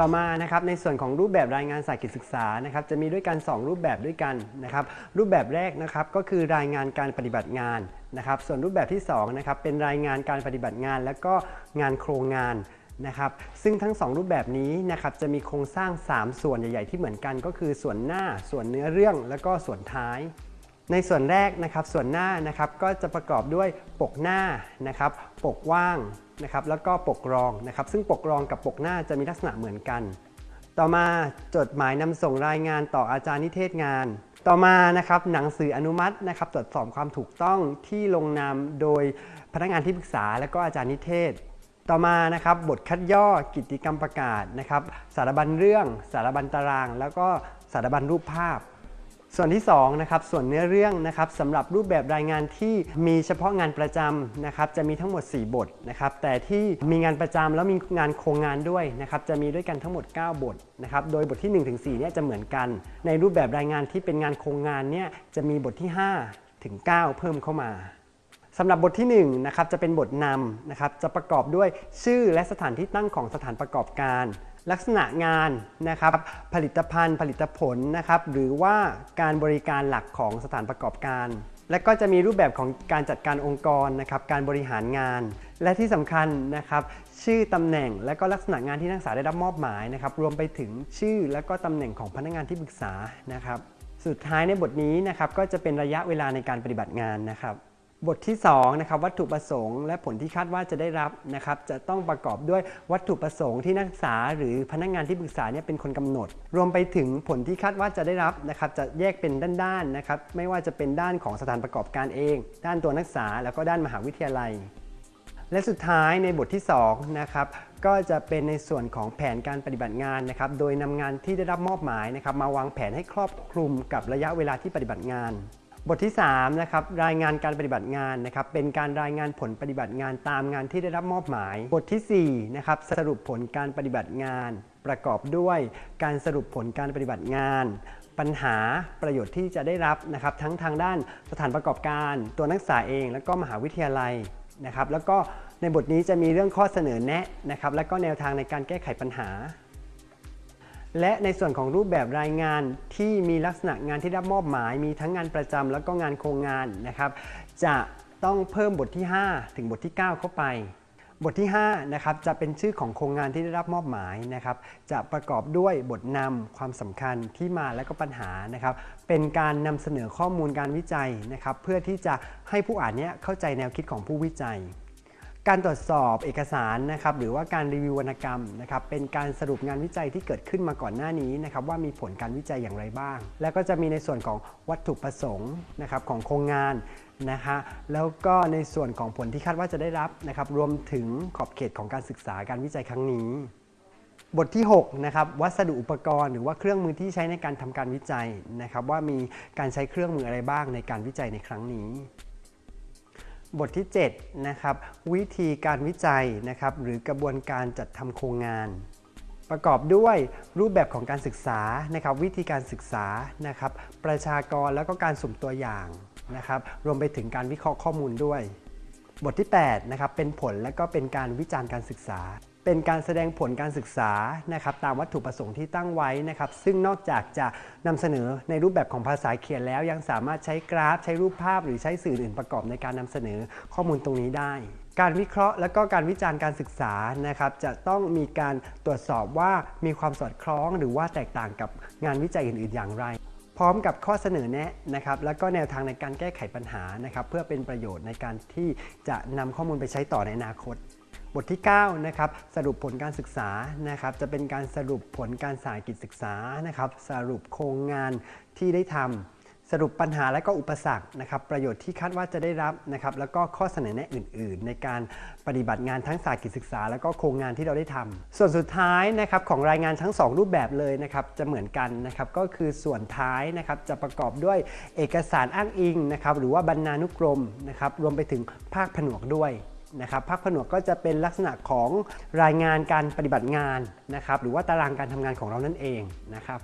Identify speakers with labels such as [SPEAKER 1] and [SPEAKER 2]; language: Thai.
[SPEAKER 1] ต่อมานะครับในส่วนของรูปแบบรายงานสายกิจศึกษานะครับจะมีด้วยกัน 2 รูปแบบด้วยกันนะครับรูปแบบแรกนะครับก็คือรายงานการปฏิบัติงานนะครับส่วนรูปแบบที่2นะครับเป็นรายงานการปฏิบัติงาน และก็งานโครงงานนะครับซึ่งทั้ง 2 รูปแบบนี้นะครับจะมีโครงสร้าง 3 ส่วนใหญ่ ๆ ที่เหมือนกัน ก็คือส่วนหน้า ส่วนเนื้อเรื่อง แล้วก็ส่วนท้าย ในส่วนแรกนะครับส่วนหน้านะครับก็จะประกอบด้วยปกหน้านะครับปกว่างนะครับแล้วก็ปกรองนะครับซึ่งปกรองกับปกหน้าจะมีลักษณะเหมือนกัน ต่อมาจดหมายนำส่งรายงานต่ออาจารย์นิเทศงาน ต่อมานะครับหนังสืออนุมัตินะครับตรวจสอบความถูกต้องที่ลงนามโดยพนักงานที่ปรึกษา และก็อาจารย์นิเทศ ต่อมานะครับบทคัดย่อกิจกรรมประกาศนะครับสารบัญเรื่อง สารบัญตาราง แล้วก็สารบัญรูปภาพ ส่วนที่2นะครับส่วนเนื้อเรื่องนะครับสำหรับรูปแบบรายงานที่มีเฉพาะงานประจำนะครับจะมีทั้งหมด 4 บทนะครับแต่ที่มีงานประจำแล้วมีงานโครงงานด้วยนะครับจะมีด้วยกันทั้งหมด 9 บทนะครับโดยบทที่1ถึง4เนี่ยจะเหมือนกัน ในรูปแบบรายงานที่เป็นงานโครงงานเนี่ยจะมีบทที่ 5 ถึง 9 เพิ่มเข้ามาสำหรับบทที่1นะครับจะเป็นบทนำนะครับจะประกอบด้วยชื่อและสถานที่ตั้งของสถานประกอบการ ลักษณะงานนะครับผลิตภัณฑ์ผลิตผลนะครับหรือว่าการบริการหลักของสถานประกอบการ และก็จะมีรูปแบบของการจัดการองค์กรนะครับการบริหารงาน และที่สำคัญนะครับชื่อตำแหน่งและก็ลักษณะงานที่นักศึกษาได้รับมอบหมายนะครับรวมไปถึงชื่อและก็ตำแหน่งของพนักงานที่ปรึกษานะครับสุดท้ายในบทนี้นะครับก็จะเป็นระยะเวลาในการปฏิบัติงานนะครับ บทที่2นะครับวัตถุประสงค์และผลที่คาดว่าจะได้รับนะครับจะต้องประกอบด้วยวัตถุประสงค์ที่นักศึกษา หรือพนักงานที่ปรึกษาเนี่ยเป็นคนกำหนด รวมไปถึงผลที่คาดว่าจะได้รับนะครับจะแยกเป็นด้านๆนะครับไม่ว่าจะเป็นด้านของสถานประกอบการเอง ด้านตัวนักศึกษาแล้วก็ด้านมหาวิทยาลัย และสุดท้ายในบทที่2นะครับก็จะเป็นในส่วนของแผนการปฏิบัติงานนะครับโดยนำงานที่ได้รับมอบหมายนะครับมาวางแผนให้ครอบคลุมกับระยะเวลาที่ปฏิบัติงาน บทที่3นะครับรายงานการปฏิบัติงานนะครับเป็นการรายงานผลปฏิบัติงานตามงานที่ได้รับมอบหมาย บทที่4นะครับสรุปผลการปฏิบัติงาน ประกอบด้วยการสรุปผลการปฏิบัติงาน ปัญหาประโยชน์ที่จะได้รับนะครับทั้งทางด้านสถานประกอบการ ตัวนักศึกษาเอง และก็มหาวิทยาลัยนะครับแล้วก็ในบทนี้จะมีเรื่องข้อเสนอแนะนะครับและก็แนวทางในการแก้ไขปัญหา และในส่วนของรูปแบบรายงานที่มีลักษณะงานที่รับมอบหมาย มีทั้งงานประจำแล้วก็งานโครงงานนะครับ จะต้องเพิ่มบทที่ 5 ถึงบทที่ 9 เข้าไป บทที่5นะครับจะเป็นชื่อของโครงงานที่ได้รับมอบหมายนะครับ จะประกอบด้วยบทนำความสำคัญที่มาและก็ปัญหานะครับ เป็นการนำเสนอข้อมูลการวิจัยนะครับ เพื่อที่จะให้ผู้อ่านเนี้ยเข้าใจแนวคิดของผู้วิจัย การตรวจสอบเอกสารนะครับหรือว่าการรีวิววรรณกรรมนะครับเป็นการสรุปงานวิจัยที่เกิดขึ้นมาก่อนหน้านี้นะครับว่ามีผลการวิจัยอย่างไรบ้าง แล้วก็จะมีในส่วนของวัตถุประสงค์นะครับของโครงงานนะคะแล้วก็ในส่วนของผลที่คาดว่าจะได้รับนะครับรวมถึงขอบเขตของการศึกษาการวิจัยครั้งนี้ บทที่6นะครับวัสดุอุปกรณ์ หรือว่าเครื่องมือที่ใช้ในการทำการวิจัยนะครับว่ามีการใช้เครื่องมืออะไรบ้างในการวิจัยในครั้งนี้ บทที่ 7 นะครับ วิธีการวิจัยนะครับ หรือกระบวนการจัดทำโครงงาน ประกอบด้วยรูปแบบของการศึกษานะครับ วิธีการศึกษานะครับ ประชากรแล้วก็การสุ่มตัวอย่างนะครับ รวมไปถึงการวิเคราะห์ข้อมูลด้วย บทที่8นะครับเป็นผลและก็เป็นการวิจารณ์การศึกษา เป็นการแสดงผลการศึกษานะครับตามวัตถุประสงค์ที่ตั้งไว้นะครับ ซึ่งนอกจากจะนำเสนอในรูปแบบของภาษาเขียนแล้ว ยังสามารถใช้กราฟ ใช้รูปภาพ หรือใช้สื่ออื่นประกอบในการนำเสนอข้อมูลตรงนี้ได้การวิเคราะห์และก็การวิจารณ์การศึกษานะครับ จะต้องมีการตรวจสอบว่ามีความสอดคล้อง หรือว่าแตกต่างกับงานวิจัยอื่น ๆ อย่างไร พร้อมกับข้อเสนอแนะนะครับ แล้วก็แนวทางในการแก้ไขปัญหานะครับ เพื่อเป็นประโยชน์ในการที่จะนำข้อมูลไปใช้ต่อในอนาคต บทที่9นะครับสรุปผลการศึกษานะครับจะเป็นการสรุปผลการสายกิจศึกษานะครับสรุปโครงงานที่ได้ทำสรุปปัญหาและก็อุปสรรคนะครับประโยชน์ที่คาดว่าจะได้รับนะครับแล้วก็ข้อเสนอแนะอื่น ๆ ในการปฏิบัติงานทั้งสายกิจศึกษา แล้วก็โครงงานที่เราได้ทำส่วนสุดท้ายนะครับของรายงานทั้ง 2 รูปแบบเลยนะครับจะเหมือนกันนะครับก็คือส่วนท้ายนะครับจะประกอบด้วยเอกสารอ้างอิงนะครับหรือว่าบรรณานุกรมนะครับรวมไปถึงภาคผนวกด้วย นะครับภาคผนวกก็จะเป็นลักษณะของรายงานการปฏิบัติงานนะครับหรือว่าตารางการทำงานของเรานั่นเองนะครับ